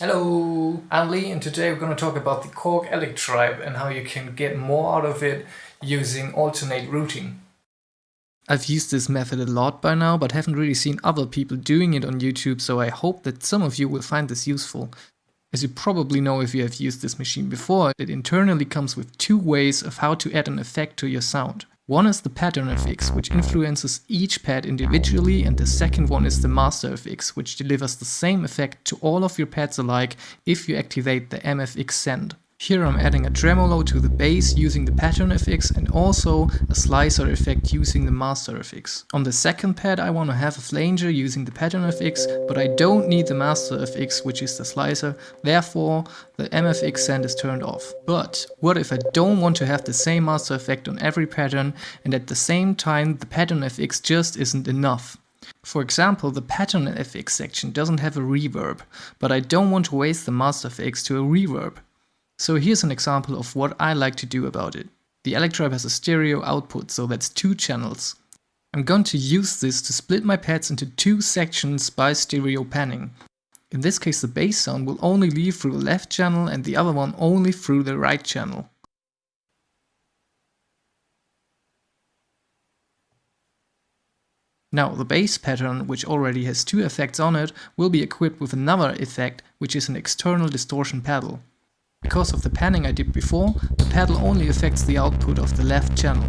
Hello, I'm Lee and today we're going to talk about the Korg Electribe and how you can get more out of it using alternate routing. I've used this method a lot by now but haven't really seen other people doing it on YouTube so I hope that some of you will find this useful. As you probably know if you have used this machine before, it internally comes with two ways of how to add an effect to your sound. One is the pattern FX, which influences each pad individually, and the second one is the master FX, which delivers the same effect to all of your pads alike if you activate the MFX send. Here I'm adding a tremolo to the bass using the pattern FX and also a slicer effect using the master FX. On the second pad I want to have a flanger using the pattern FX, but I don't need the master FX which is the slicer, therefore the MFX send is turned off. But what if I don't want to have the same master effect on every pattern and at the same time the pattern FX just isn't enough? For example, the pattern FX section doesn't have a reverb, but I don't want to waste the master FX to a reverb. So here's an example of what I like to do about it. The Electribe has a stereo output, so that's two channels. I'm going to use this to split my pads into two sections by stereo panning. In this case the bass sound will only leave through the left channel and the other one only through the right channel. Now the bass pattern, which already has two effects on it, will be equipped with another effect, which is an external distortion pedal. Because of the panning I did before, the pedal only affects the output of the left channel.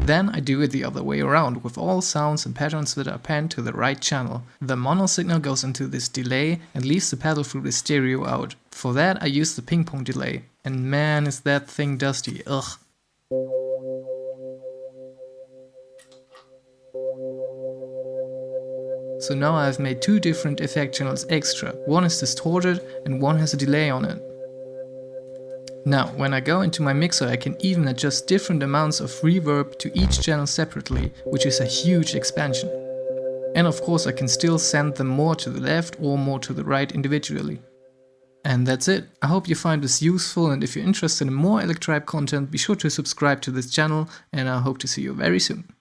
Then I do it the other way around, with all sounds and patterns that are panned to the right channel. The mono signal goes into this delay and leaves the pedal through the stereo out. For that I use the ping pong delay. And man is that thing dusty, ugh. So now I've made two different effect channels extra. One is distorted and one has a delay on it. Now, when I go into my mixer I can even adjust different amounts of reverb to each channel separately, which is a huge expansion. And of course I can still send them more to the left or more to the right individually. And that's it. I hope you find this useful and if you're interested in more Electribe content be sure to subscribe to this channel and I hope to see you very soon.